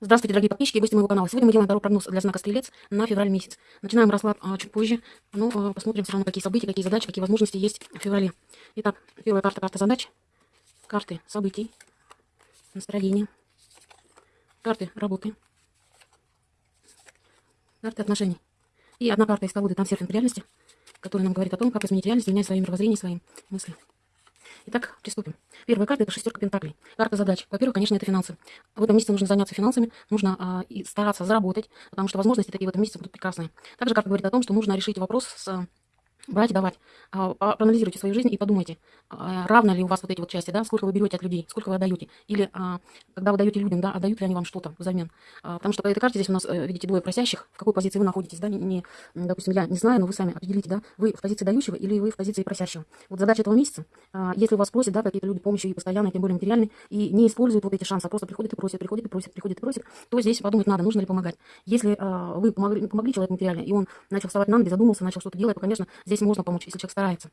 Здравствуйте, дорогие подписчики и гости моего канала. Сегодня мы делаем второй прогноз для знака Стрелец на февраль месяц. Начинаем расклад а, чуть позже, но а, посмотрим все равно, какие события, какие задачи, какие возможности есть в феврале. Итак, первая карта, карта задач, карты событий, настроения, карты работы, карты отношений. И одна карта из колоды там серфинг реальности, которая нам говорит о том, как изменить реальность, менять своим мировоззрением, своим мыслям. Итак, приступим. Первая карта – это шестерка пентаклей. Карта задач. Во-первых, конечно, это финансы. В этом месяце нужно заняться финансами, нужно а, и стараться заработать, потому что возможности такие в этом месяце будут прекрасные. Также карта говорит о том, что нужно решить вопрос с брать и давать. А, проанализируйте свою жизнь и подумайте, а, равно ли у вас вот эти вот части, да, сколько вы берете от людей, сколько вы отдаете. Или а, когда вы даете людям, да, отдают ли они вам что-то взамен. Потому что по этой карте здесь у нас, э, видите, двое просящих, в какой позиции вы находитесь, да, не, допустим, я не знаю, но вы сами определите, да, вы в позиции дающего или вы в позиции просящего. Вот задача этого месяца, если у вас просят, да, какие-то люди помощи и постоянно, тем более материальной, и не используют вот эти шансы, а просто приходят и просят, приходят и просят, приходят и просят, то здесь подумать надо, нужно ли помогать. Если вы помогли, помогли человеку материально, и он начал вставать на ноги, задумался, начал что-то делать, то, конечно, здесь можно помочь, если человек старается.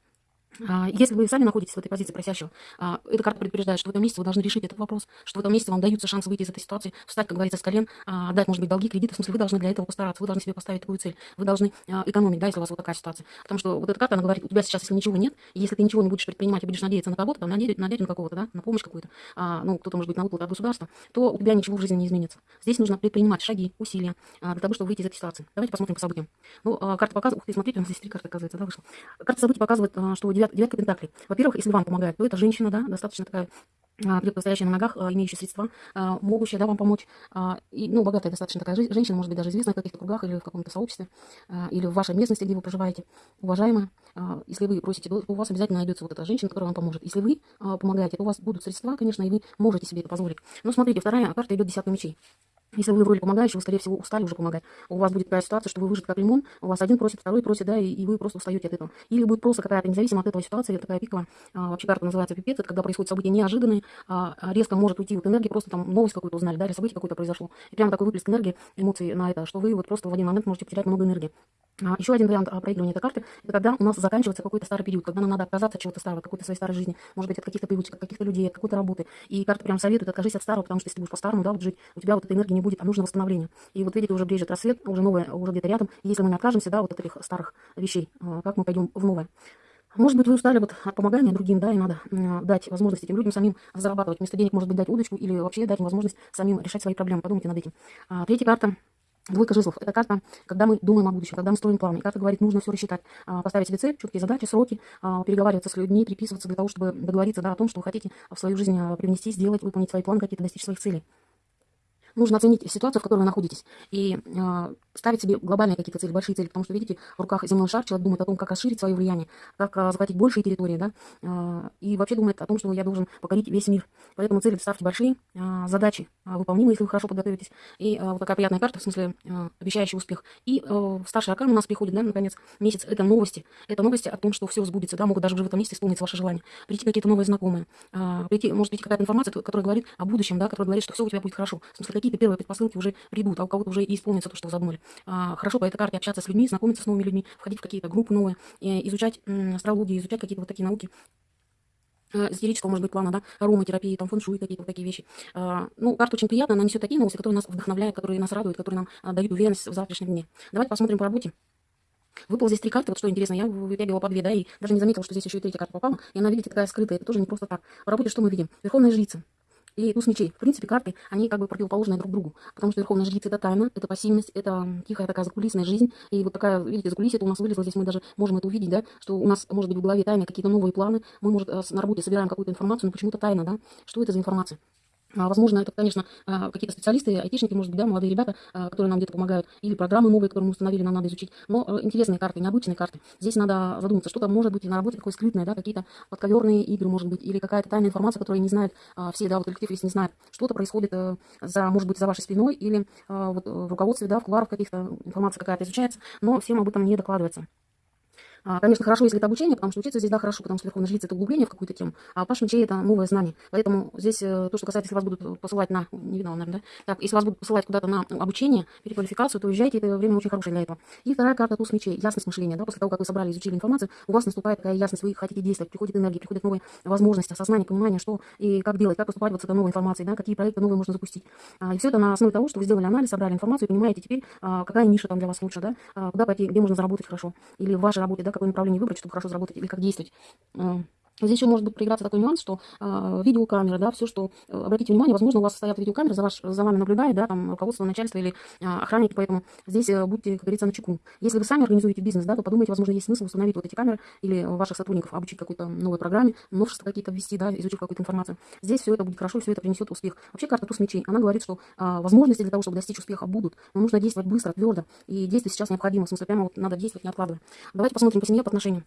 А, если вы сами находитесь в этой позиции просящего, а, эта карта предупреждает, что в этом месяце вы должны решить этот вопрос, что в этом месяце вам даются шансы выйти из этой ситуации, встать, как говорится, с колен, а, отдать, может быть, долги, кредиты. В смысле, вы должны для этого постараться, вы должны себе поставить такую цель. Вы должны экономить, да, если у вас вот такая ситуация. Потому что вот эта карта, она говорит, у тебя сейчас, если ничего нет, если ты ничего не будешь предпринимать и будешь надеяться на кого-то, на, на дядю какого-то, да, на помощь какую-то, ну, кто-то, может быть, на выплату от государства, то у тебя ничего в жизни не изменится. Здесь нужно предпринимать шаги, усилия для того, чтобы выйти из этой ситуации. Давайте посмотрим по событиям. Ну, карта показывает, ух ты, смотрите, у нас здесь три карты, оказывается, да, вышло. Карта событий показывает, что девятка, девятка пентаклей. Во-первых, если вам помогает, то это женщина, да, достаточно такая крепко стоящая на ногах, а, имеющая средства, а, могущая да, вам помочь. А, и, ну, богатая достаточно такая женщина, может быть, даже известная в каких-то кругах или в каком-то сообществе, или в вашей местности, где вы проживаете, уважаемая. Если вы просите, то у вас обязательно найдется вот эта женщина, которая вам поможет. Если вы помогаете, то у вас будут средства, конечно, и вы можете себе это позволить. Но смотрите, вторая карта идет десятка мечей. Если вы в роли помогающего, скорее всего, устали уже помогать. У вас будет такая ситуация, что вы выжаты как лимон, у вас один просит, второй просит, да, и, и вы просто устаете от этого. Или будет просто какая-то независимо от этого ситуация, такая пиковая, а, вообще карта называется пипец, это когда происходят события неожиданные, а, а резко может уйти вот энергия, просто там новость какую-то узнали, да, или событие какое-то произошло. И прям такой выплеск энергии, эмоций на это, что вы вот просто в один момент можете потерять много энергии. А, еще один вариант а, проигрывания этой карты, это когда у нас заканчивается какой-то старый период, когда нам надо отказаться от чего-то старого, какой-то своей старой жизни, может быть, от каких-то привычек, от каких-то людей, от какой-то работы. И карта прям советует, откажись от старого, потому что если ты будешь по-старому, да, вот жить, у тебя вот этой энергии не будет, а нужно восстановление. И вот видите, уже брежет рассвет, уже новое, уже где-то рядом. И если мы не откажемся, да, вот от этих старых вещей, а, как мы пойдем в новое? Может быть, вы устали вот от помогания другим, да, и надо дать возможность этим людям самим зарабатывать. Вместо денег, может быть, дать удочку или вообще дать им возможность самим решать свои проблемы. Подумайте над этим. А, третья карта. Двойка жезлов. Это карта, когда мы думаем о будущем, когда мы строим планы. карта говорит, нужно все рассчитать, а, поставить себе цель, четкие задачи, сроки, переговариваться с людьми, переписываться для того, чтобы договориться да, о том, что вы хотите в свою жизнь привнести, сделать, выполнить свои планы, какие-то достичь своих целей нужно оценить ситуацию, в которой вы находитесь, и э, ставить себе глобальные какие-то цели, большие цели, потому что, видите, в руках земной шар человек думает о том, как расширить свое влияние, как э, захватить большие территории, да, э, и вообще думает о том, что я должен покорить весь мир. Поэтому цели ставьте большие, э, задачи э, выполнимые, если вы хорошо подготовитесь, и э, вот такая приятная карта, в смысле, э, обещающий успех. И э, старший аркан у нас приходит, да, наконец, месяц, это новости, это новости о том, что все сбудется, да, могут даже уже в этом месяце исполниться ваши желания, прийти какие-то новые знакомые, э, прийти, может прийти какая-то информация, которая говорит о будущем, да, которая говорит, что все у тебя будет хорошо, в смысле, какие-то первые предпосылки уже придут, а у кого-то уже и исполнится то, что задумали. А, хорошо по этой карте общаться с людьми, знакомиться с новыми людьми, входить в какие-то группы новые, изучать астрологию, изучать какие-то вот такие науки эзотерического, может быть, плана, да, ароматерапии, там, фэншуй, какие-то вот такие вещи. А, ну, карта очень приятная, она несет такие новости, которые нас вдохновляют, которые нас радуют, которые нам а, дают уверенность в завтрашнем дне. Давайте посмотрим по работе. Выпал здесь три карты, вот что интересно, я вытягивала по две, да, и даже не заметила, что здесь еще и третья карта попала, и она, видите, такая скрытая, это тоже не просто так. По работе что мы видим? Верховная жрица и туз мечей. В принципе, карты, они как бы противоположны друг другу, потому что Верховная Жрица – это тайна, это пассивность, это тихая такая закулисная жизнь, и вот такая, видите, закулисье это у нас вылезло, здесь мы даже можем это увидеть, да, что у нас может быть в голове тайны, какие-то новые планы, мы, может, э, на работе собираем какую-то информацию, но почему-то тайна, да, что это за информация? А, возможно, это, конечно, а, какие-то специалисты, айтишники, может быть, да, молодые ребята, а, которые нам где-то помогают, или программы новые, которые мы установили, нам надо изучить. Но э, интересные карты, необычные карты. Здесь надо задуматься, что-то может быть на работе такое скрытное, да, какие-то подковерные игры, может быть, или какая-то тайная информация, которую не знают все, да, вот коллектив весь не знает. Что-то происходит э, за, может быть, за вашей спиной, или вот в руководстве, да, в куларах каких-то информация какая-то изучается, но всем об этом не докладывается. А, конечно, хорошо, если это обучение, потому что учиться здесь, да, хорошо, потому что Верховная Жрица – это углубление в какую-то тему, а Паш мечей – это новое знание. Поэтому здесь э, то, что касается, если вас будут посылать на, не видно, наверное, да? Так, если вас будут посылать куда-то на обучение, переквалификацию, то уезжайте, это время очень хорошее для этого. И вторая карта – туз мечей, ясность мышления, да, после того, как вы собрали, изучили информацию, у вас наступает такая ясность, вы хотите действовать, приходит энергия, приходят новые возможности, осознание, понимание, что и как делать, как поступать вот с этой новой информацией, да, какие проекты новые можно запустить. А, и все это на основе того, что вы сделали анализ, собрали информацию понимаете теперь, а, какая ниша там для вас лучше, да, куда пойти, где можно заработать хорошо, или в вашей работе, да, какое направление выбрать, чтобы хорошо заработать, или как действовать. Здесь еще может быть проиграться такой нюанс, что э, видеокамера, да, все, что, э, обратите внимание, возможно, у вас стоят видеокамеры, за, ваш, за вами наблюдает, да, там, руководство, начальство или э, охранники, поэтому здесь э, будьте, как говорится, на чеку. Если вы сами организуете бизнес, да, то подумайте, возможно, есть смысл установить вот эти камеры или ваших сотрудников обучить какой-то новой программе, новшества какие-то ввести, да, изучить какую-то информацию. Здесь все это будет хорошо, все это принесет успех. Вообще карта туз мечей, она говорит, что э, возможности для того, чтобы достичь успеха будут, но нужно действовать быстро, твердо, и действовать сейчас необходимо, в смысле, прямо вот надо действовать, не откладывая. Давайте посмотрим по семье, по отношениям.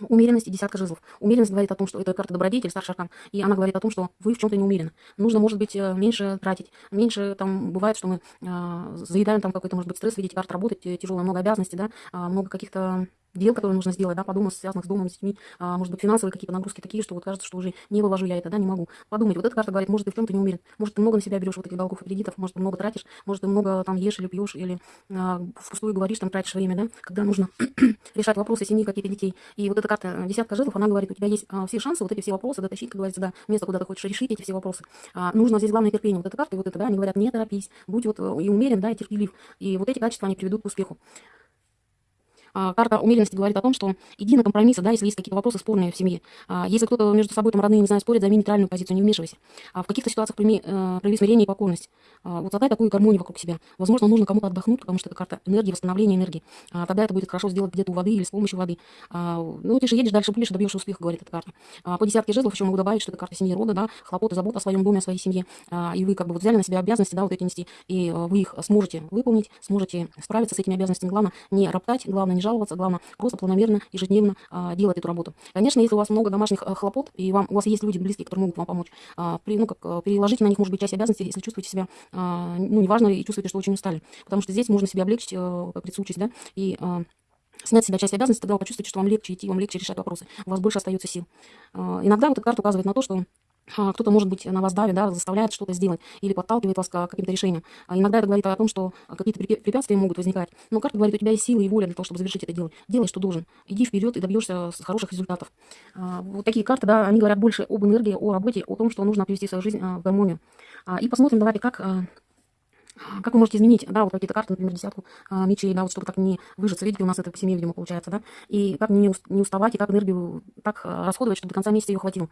Умеренность и десятка жезлов. Умеренность говорит о том, что это карта добродетель, старший аркан, и она говорит о том, что вы в чем-то не умерены. Нужно, может быть, э, меньше тратить, меньше там бывает, что мы э, заедаем там какой-то, может быть, стресс, видите, карта работать, э, тяжелая, много обязанностей, да, э, много каких-то дел, которые нужно сделать, да, подумать, связанных с домом, с детьми, а, может быть, финансовые какие-то нагрузки такие, что вот кажется, что уже не вывожу я это, да, не могу. Подумать, вот эта карта говорит, может, ты в чем-то не уверен, может, ты много на себя берешь вот этих долгов и кредитов, может, ты много тратишь, может, ты много там ешь или пьешь, или а, впустую говоришь, там, тратишь время, да, когда нужно решать вопросы семьи, какие-то детей. И вот эта карта десятка жезлов, она говорит, у тебя есть а, все шансы вот эти все вопросы дотащить, как говорится, до места, куда ты хочешь решить эти все вопросы. А, нужно здесь главное терпение. Вот эта карта и вот это, да, они говорят, не торопись, будь вот э, и умерен, да, и терпелив. И вот эти качества, они приведут к успеху. А, карта умеренности говорит о том, что иди на компромиссы, да, если есть какие-то вопросы спорные в семье. А, если кто-то между собой там родные, не знаю, спорит, займи нейтральную позицию, не вмешивайся. А в каких-то ситуациях прими, э, прояви смирение и покорность. Вот создать такую гармонию вокруг себя. Возможно, нужно кому-то отдохнуть, потому что это карта энергии, восстановления энергии. Тогда это будет хорошо сделать где-то у воды или с помощью воды. Ну, ты же едешь дальше, будешь, добьешься успеха, говорит эта карта. По десятке жезлов еще могу добавить, что это карта семьи рода, да, хлопоты, забота о своем доме, о своей семье. И вы как бы вот взяли на себя обязанности, да, вот эти нести, и вы их сможете выполнить, сможете справиться с этими обязанностями. Главное не роптать, главное не жаловаться, главное просто планомерно, ежедневно а, делать эту работу. Конечно, если у вас много домашних а, хлопот, и вам, у вас есть люди близкие, которые могут вам помочь, а, при, ну, как, а, переложите на них, может быть, часть обязанностей, если чувствуете себя, а, ну, неважно, и чувствуете, что очень устали. Потому что здесь можно себя облегчить, а, при случае, да, и... А, снять себя часть обязанностей, тогда вы почувствуете, что вам легче идти, вам легче решать вопросы, у вас больше остается сил. Иногда вот эта карта указывает на то, что а, кто-то, может быть, на вас давит, да, заставляет что-то сделать или подталкивает вас к каким-то решениям. А иногда это говорит о том, что какие-то препятствия могут возникать. Но карта говорит, у тебя есть силы и воля для того, чтобы завершить это дело. Делай, что должен. Иди вперед и добьешься хороших результатов. А, вот такие карты, да, они говорят больше об энергии, о работе, о том, что нужно привести свою жизнь в гармонию. И посмотрим, давайте, как как вы можете изменить, да, вот какие-то карты, например, десятку а, мечей, да, вот чтобы так не выжиться. Видите, у нас это по семье, видимо, получается, да, и как не уставать, и как энергию так расходовать, чтобы до конца месяца ее хватило.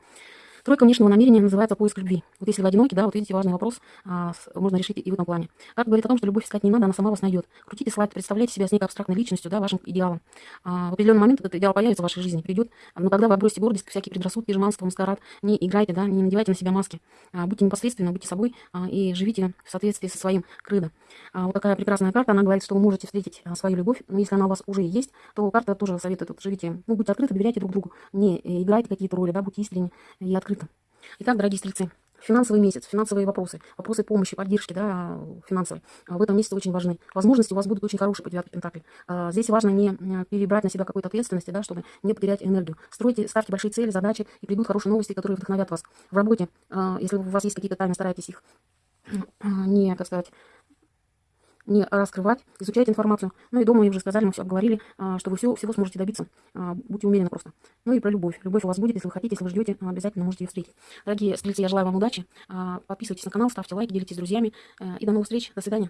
Тройка внешнего намерения называется поиск любви. Вот если вы одиноки, да, вот видите, важный вопрос а, можно решить и в этом плане. Как говорит о том, что любовь искать не надо, она сама вас найдет. Крутите слайд, представляйте себя с некой абстрактной личностью, да, вашим идеалом. А, в определенный момент этот идеал появится в вашей жизни, придет, но тогда вы отбросите гордость, всякие предрассудки, жеманство, маскарад, не играйте, да, не надевайте на себя маски. А, будьте непосредственны, будьте собой а, и живите в соответствии со своим крылом. А, вот такая прекрасная карта, она говорит, что вы можете встретить а, свою любовь, но если она у вас уже есть, то карта тоже советует, вот, живите, ну, будьте открыты, доверяйте друг другу, не э, играйте какие-то роли, да, будьте искренни и открыты. Итак, дорогие стрельцы, финансовый месяц, финансовые вопросы, вопросы помощи, поддержки, да, финансовой, в этом месяце очень важны. Возможности у вас будут очень хорошие по девятке пентаклей. А, здесь важно не перебрать на себя какой-то ответственности, да, чтобы не потерять энергию. Стройте, ставьте большие цели, задачи, и придут хорошие новости, которые вдохновят вас. В работе, а, если у вас есть какие-то тайны, старайтесь их не, так сказать, не раскрывать, изучать информацию. Ну и дома, мы уже сказали, мы все обговорили, а, что вы все, всего сможете добиться. А, будьте уверены просто. Ну и про любовь. Любовь у вас будет, если вы хотите, если вы ждете, обязательно можете ее встретить. Дорогие стрельцы, я желаю вам удачи. А, подписывайтесь на канал, ставьте лайки, делитесь с друзьями. И до новых встреч. До свидания.